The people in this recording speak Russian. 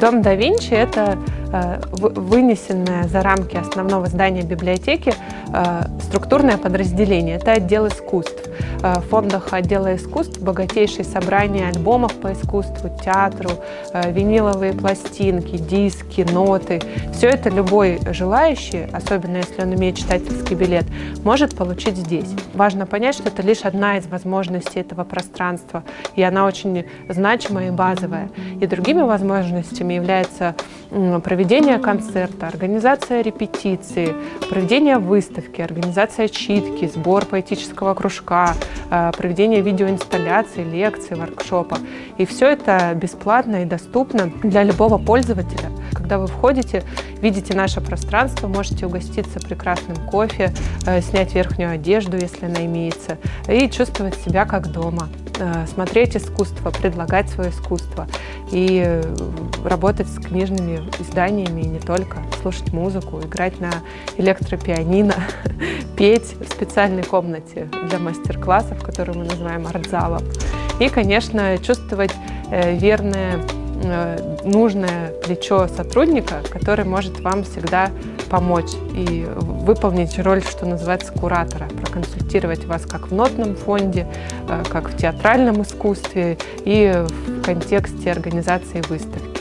Дом да Винчи – это э, вынесенное за рамки основного здания библиотеки структурное подразделение. Это отдел искусств. Э, в фондах отдела искусств богатейшие собрания альбомов по искусству, театру, виниловые пластинки, диски, ноты. Все это любой желающий, особенно если он имеет читательский билет, может получить здесь. Важно понять, что это лишь одна из возможностей этого пространства, и она очень значимая и базовая. И другими возможностями является проведение концерта, организация репетиции, проведение выставки, организация читки, сбор поэтического кружка, э, проведение видеоинсталляций, лекций, воркшопа. И все это бесплатно и доступно для любого пользователя. Когда вы входите, видите наше пространство, можете угоститься прекрасным кофе, э, снять верхнюю одежду, если она имеется, и чувствовать себя как дома. Э, смотреть искусство, предлагать свое искусство и э, работать с книжными изданиями не только, слушать музыку, играть на электропианино, петь в специальной комнате для мастер-классов, которую мы называем артзалом. И, конечно, чувствовать э, верное нужное плечо сотрудника, который может вам всегда помочь и выполнить роль, что называется, куратора, проконсультировать вас как в нотном фонде, э, как в театральном искусстве и в контексте организации выставки.